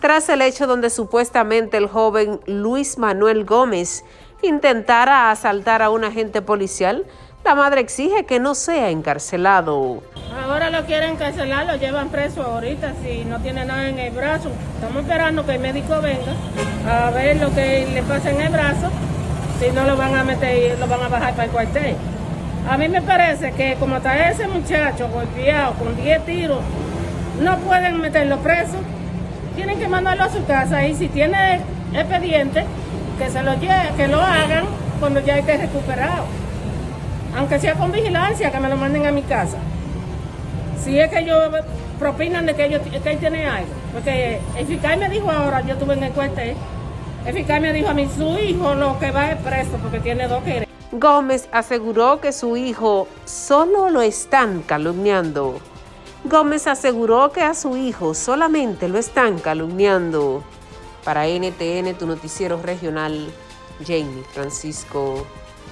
tras el hecho donde supuestamente el joven Luis Manuel Gómez intentara asaltar a un agente policial, la madre exige que no sea encarcelado. Ahora lo quieren encarcelar, lo llevan preso ahorita si no tiene nada en el brazo. Estamos esperando que el médico venga a ver lo que le pasa en el brazo, si no lo van a meter, lo van a bajar para el cuartel. A mí me parece que como está ese muchacho golpeado con 10 tiros, no pueden meterlo preso. Tienen que mandarlo a su casa y si tiene expediente, que se lo lleve, que lo hagan cuando ya esté recuperado. Aunque sea con vigilancia, que me lo manden a mi casa. Si es que ellos propinan de que, ellos, que él tiene algo. Porque el me dijo ahora, yo estuve en cuartel, el fiscal me dijo a mí, su hijo lo que va es preso porque tiene dos quereres. Gómez aseguró que su hijo solo lo están calumniando. Gómez aseguró que a su hijo solamente lo están calumniando. Para NTN, tu noticiero regional, Jamie Francisco.